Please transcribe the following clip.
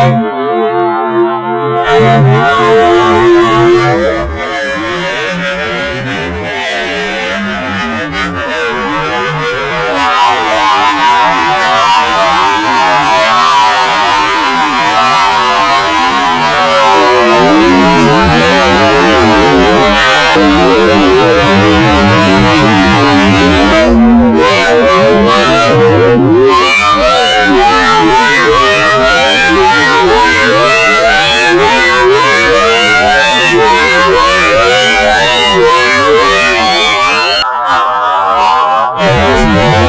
You. Thank.